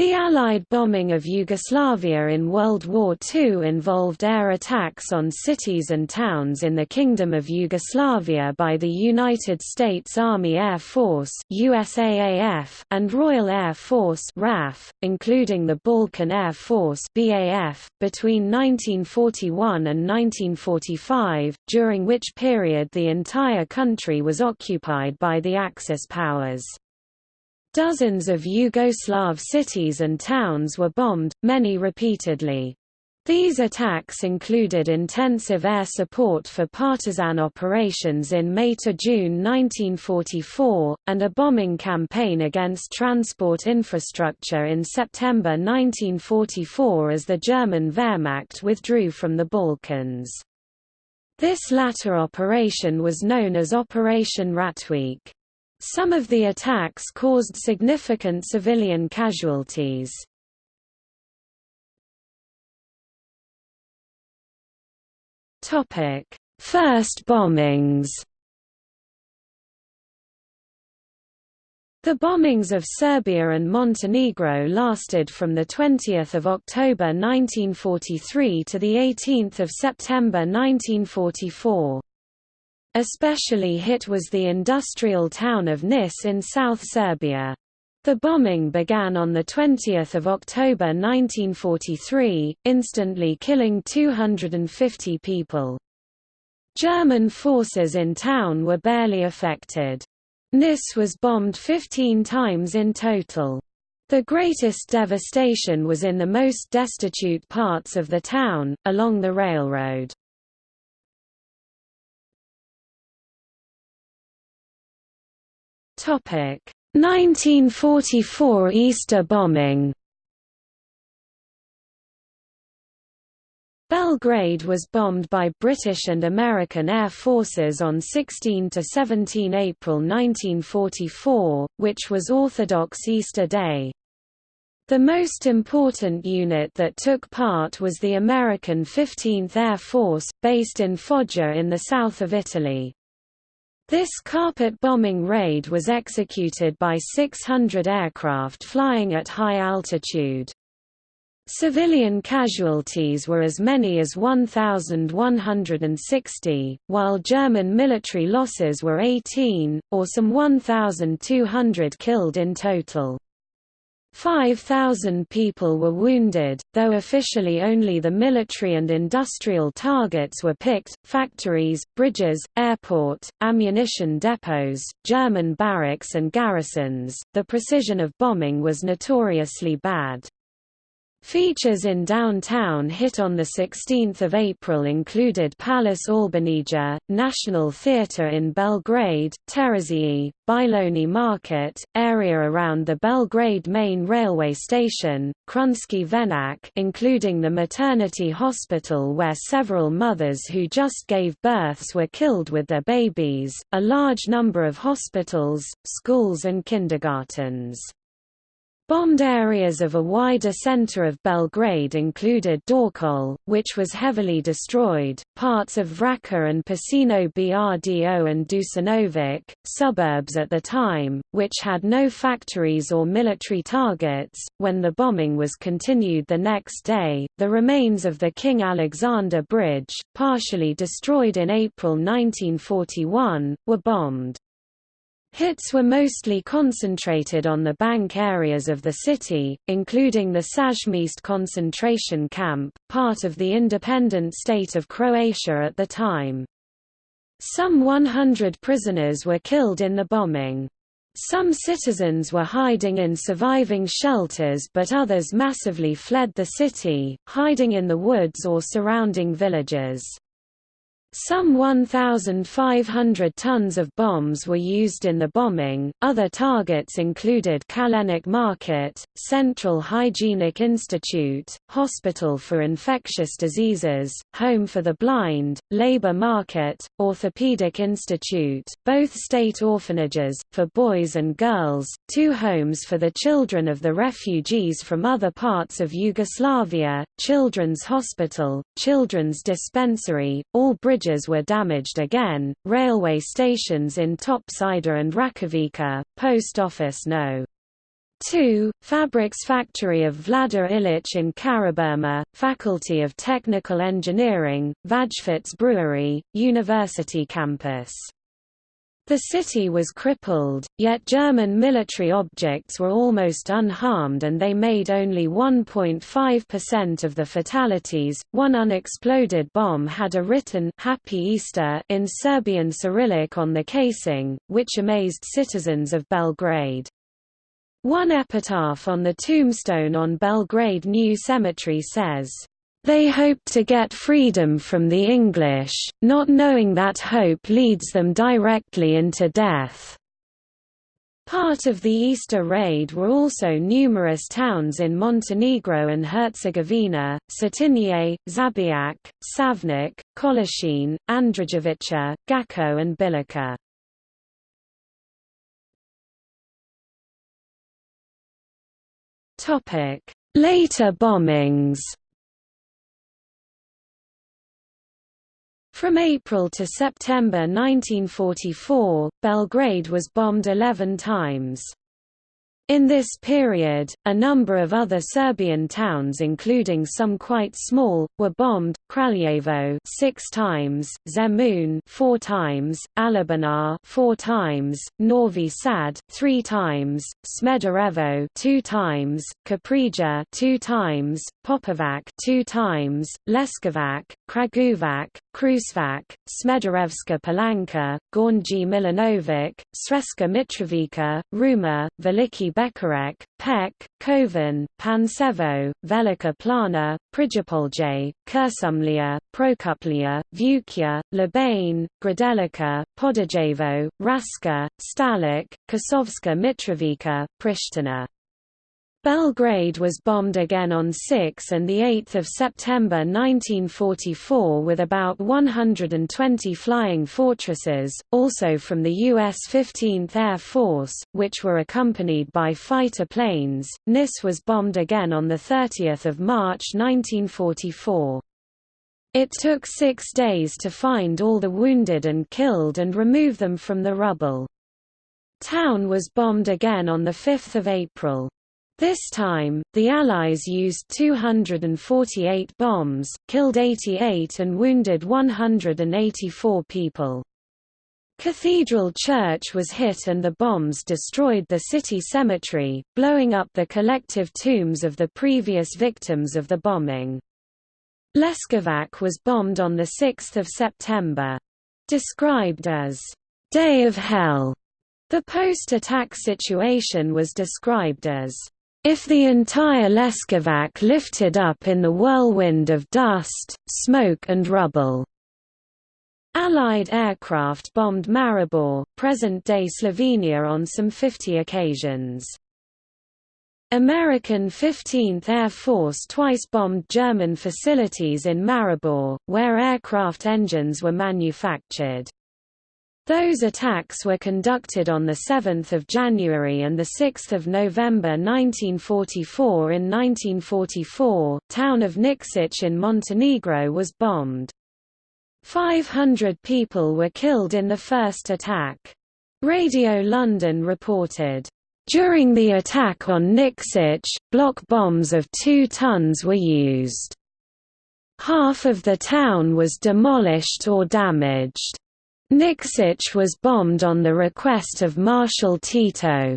The Allied bombing of Yugoslavia in World War II involved air attacks on cities and towns in the Kingdom of Yugoslavia by the United States Army Air Force USAAF and Royal Air Force RAF, including the Balkan Air Force BAF, between 1941 and 1945, during which period the entire country was occupied by the Axis powers. Dozens of Yugoslav cities and towns were bombed, many repeatedly. These attacks included intensive air support for partisan operations in May to June 1944, and a bombing campaign against transport infrastructure in September 1944 as the German Wehrmacht withdrew from the Balkans. This latter operation was known as Operation Ratweek. Some of the attacks caused significant civilian casualties. First bombings The bombings of Serbia and Montenegro lasted from 20 October 1943 to 18 September 1944. Especially hit was the industrial town of Nis in South Serbia. The bombing began on 20 October 1943, instantly killing 250 people. German forces in town were barely affected. Nis was bombed 15 times in total. The greatest devastation was in the most destitute parts of the town, along the railroad. 1944 Easter bombing Belgrade was bombed by British and American air forces on 16 to 17 April 1944, which was Orthodox Easter Day. The most important unit that took part was the American 15th Air Force, based in Foggia in the south of Italy. This carpet bombing raid was executed by 600 aircraft flying at high altitude. Civilian casualties were as many as 1,160, while German military losses were 18, or some 1,200 killed in total. 5,000 people were wounded, though officially only the military and industrial targets were picked, factories, bridges, airport, ammunition depots, German barracks and garrisons. The precision of bombing was notoriously bad. Features in downtown hit on 16 April included Palace Albanija, National Theatre in Belgrade, Terazije, Bajloni Market, area around the Belgrade main railway station, Krunski Venac including the maternity hospital where several mothers who just gave births were killed with their babies, a large number of hospitals, schools and kindergartens. Bombed areas of a wider center of Belgrade included Dorćol, which was heavily destroyed, parts of Vračar and Pašino Brdo and Dusanovac, suburbs at the time, which had no factories or military targets. When the bombing was continued the next day, the remains of the King Alexander Bridge, partially destroyed in April 1941, were bombed. Hits were mostly concentrated on the bank areas of the city, including the Sajmište concentration camp, part of the independent state of Croatia at the time. Some 100 prisoners were killed in the bombing. Some citizens were hiding in surviving shelters but others massively fled the city, hiding in the woods or surrounding villages. Some 1,500 tons of bombs were used in the bombing. Other targets included Kalenic Market, Central Hygienic Institute, Hospital for Infectious Diseases, Home for the Blind, Labor Market, Orthopedic Institute, both state orphanages, for boys and girls, two homes for the children of the refugees from other parts of Yugoslavia, Children's Hospital, Children's Dispensary, all bridges were damaged again, railway stations in Topčider and Rakovica, post office No. 2. Fabrics Factory of Vlada Ilić in Karaburma, Faculty of Technical Engineering, Vajfert Brewery, University campus. The city was crippled, yet German military objects were almost unharmed and they made only 1.5% of the fatalities. One unexploded bomb had a written Happy Easter in Serbian Cyrillic on the casing, which amazed citizens of Belgrade. One epitaph on the tombstone on Belgrade New Cemetery says, "...they hoped to get freedom from the English, not knowing that hope leads them directly into death." Part of the Easter raid were also numerous towns in Montenegro and Herzegovina, Cetinje, Žabljak, Šavnik, Kolašin, Andrijevica, Gacko and Bileća. Later bombings. From April to September 1944, Belgrade was bombed 11 times. In this period, a number of other Serbian towns including some quite small, were bombed, Kraljevo six times, Zemun four times, Alibunar four times, Novi Sad three times, Smederevo two times, Kaprija two times, Popovac two times, Leskovac, Kragujevac, Kruševac, Smederevska Palanka, Gornji Milanovac, Sremska Mitrovica, Ruma, Veliki Bečkerek, Pek, Kovin, Pančevo, Velika Plana, Prijepolje, Kuršumlija, Prokuplje, Vukia, Lebane, Grdelica, Podujevo, Raška, Stalać, Kosovska Mitrovica, Pristina. Belgrade was bombed again on 6 and 8 September 1944 with about 120 flying fortresses, also from the U.S. 15th Air Force, which were accompanied by fighter planes. Nis was bombed again on 30 March 1944. It took six days to find all the wounded and killed and remove them from the rubble. Town was bombed again on 5 April. This time, the Allies used 248 bombs, killed 88 and wounded 184 people. Cathedral Church was hit and the bombs destroyed the city cemetery, blowing up the collective tombs of the previous victims of the bombing. Leskovac was bombed on 6 September. Described as, "...day of hell", the post-attack situation was described as if the entire Leskovac lifted up in the whirlwind of dust, smoke and rubble. Allied aircraft bombed Maribor, present-day Slovenia on some 50 occasions. American 15th Air Force twice bombed German facilities in Maribor, where aircraft engines were manufactured. Those attacks were conducted on 7 January and 6 November 1944 In 1944, town of Nikšić in Montenegro was bombed. 500 people were killed in the first attack. Radio London reported, "...during the attack on Nikšić, block bombs of two tons were used. Half of the town was demolished or damaged." Nikšić was bombed on the request of Marshal Tito.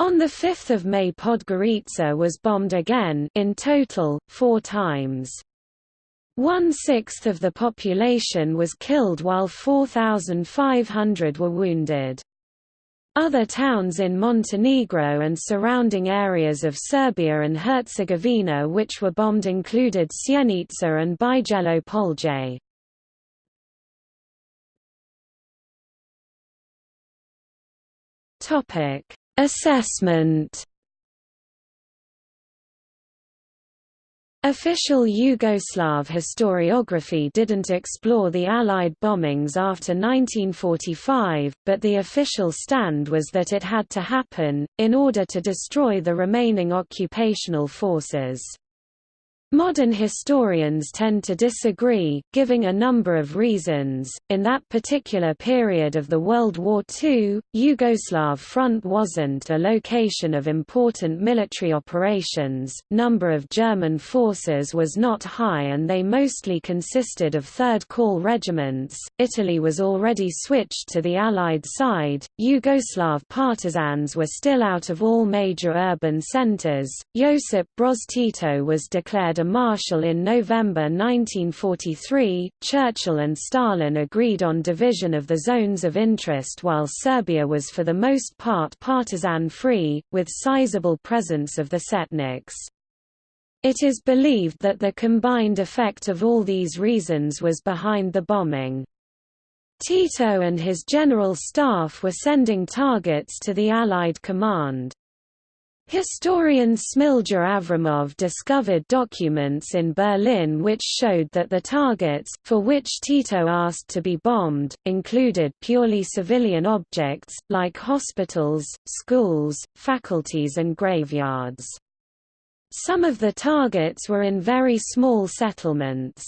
On 5 May Podgorica was bombed again in total, four times. One-sixth of the population was killed while 4,500 were wounded. Other towns in Montenegro and surrounding areas of Serbia and Herzegovina which were bombed included Sjenica and Bijelo Polje. Topic: Assessment. Official Yugoslav historiography didn't explore the Allied bombings after 1945, but the official stand was that it had to happen, in order to destroy the remaining occupational forces. Modern historians tend to disagree, giving a number of reasons. In that particular period of the World War II, Yugoslav front wasn't a location of important military operations, number of German forces was not high and they mostly consisted of third call regiments. Italy was already switched to the Allied side, Yugoslav partisans were still out of all major urban centers. Josip Broz Tito was declared a marshal in November 1943, Churchill and Stalin agreed on division of the zones of interest while Serbia was for the most part partisan-free, with sizable presence of the Setniks. It is believed that the combined effect of all these reasons was behind the bombing. Tito and his general staff were sending targets to the Allied command. Historian Smilja Avramov discovered documents in Berlin which showed that the targets, for which Tito asked to be bombed, included purely civilian objects, like hospitals, schools, faculties and graveyards. Some of the targets were in very small settlements.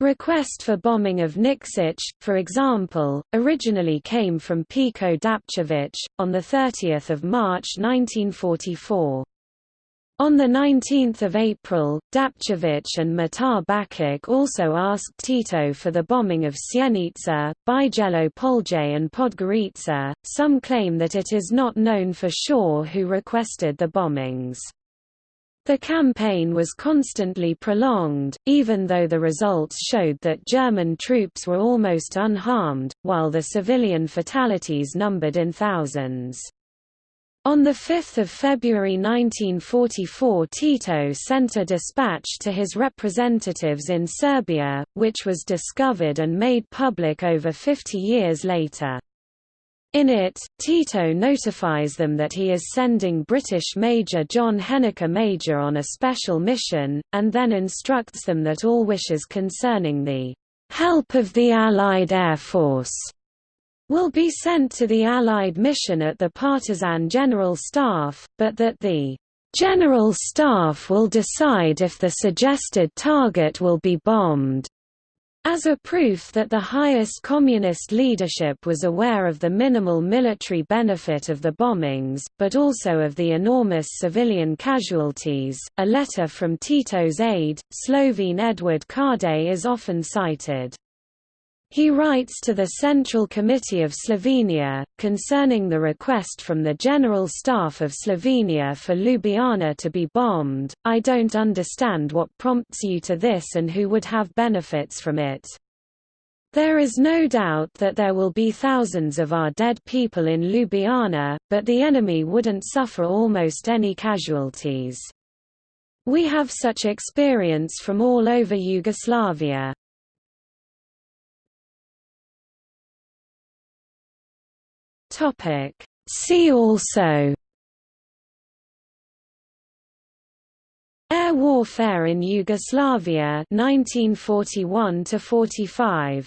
Request for bombing of Nikšić, for example, originally came from Peko Dapčević, on 30 March 1944. On 19 April, Dapčević and Mitar Bakić also asked Tito for the bombing of Sjenica, Bijelo Polje and Podgorica. Some claim that it is not known for sure who requested the bombings. The campaign was constantly prolonged, even though the results showed that German troops were almost unharmed, while the civilian fatalities numbered in thousands. On 5 February 1944 Tito sent a dispatch to his representatives in Serbia, which was discovered and made public over 50 years later. In it, Tito notifies them that he is sending British Major John Henniker Major on a special mission, and then instructs them that all wishes concerning the help of the Allied Air Force will be sent to the Allied mission at the Partisan General Staff, but that the General Staff will decide if the suggested target will be bombed. As a proof that the highest communist leadership was aware of the minimal military benefit of the bombings, but also of the enormous civilian casualties, a letter from Tito's aide, Slovene Edvard Kardelj is often cited. He writes to the Central Committee of Slovenia, concerning the request from the General Staff of Slovenia for Ljubljana to be bombed, I don't understand what prompts you to this and who would have benefits from it. There is no doubt that there will be thousands of our dead people in Ljubljana, but the enemy wouldn't suffer almost any casualties. We have such experience from all over Yugoslavia. Topic. See also Air warfare in Yugoslavia 1941 to 45